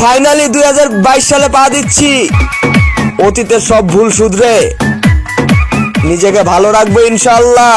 Finally দুই হাজার বাইশ সালে পা দিচ্ছি। অতীতের সব ভুল শুধরে। নিজেকে ভালো রাখব ইনশাল্লাহ